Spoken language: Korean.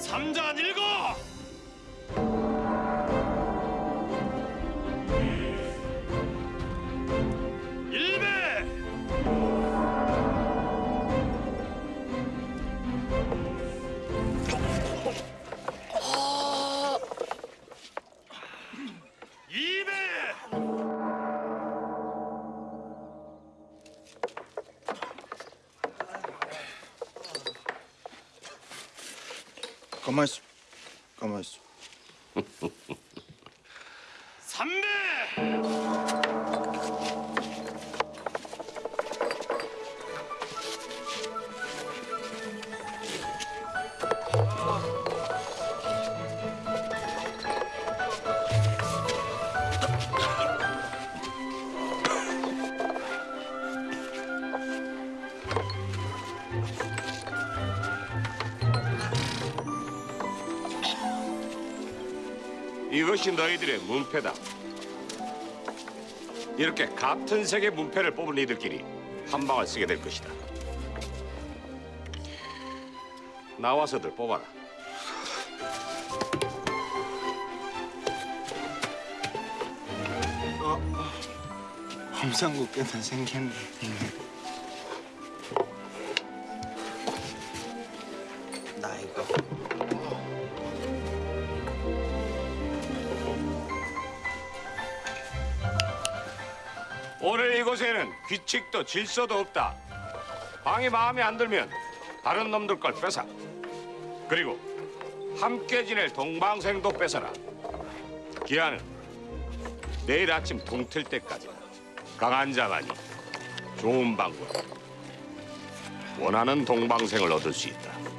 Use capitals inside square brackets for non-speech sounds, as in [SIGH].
삼잔 일거 가만 있어. 가만 있어. [LAUGHS] 삼배 이것이 너희들의 문패다. 이렇게 같은 색의 문패를 뽑은 이들끼리 한 방을 쓰게 될 것이다. 나와서들 뽑아라. hom상국께는 생겼네. 나 이거 오늘 이곳에는 규칙도 질서도 없다. 방이 마음에 안 들면 다른 놈들 걸 뺏어. 그리고 함께 지낼 동방생도 뺏어라. 기한은 내일 아침 동틀 때까지다. 강한 자만이 좋은 방법. 원하는 동방생을 얻을 수 있다.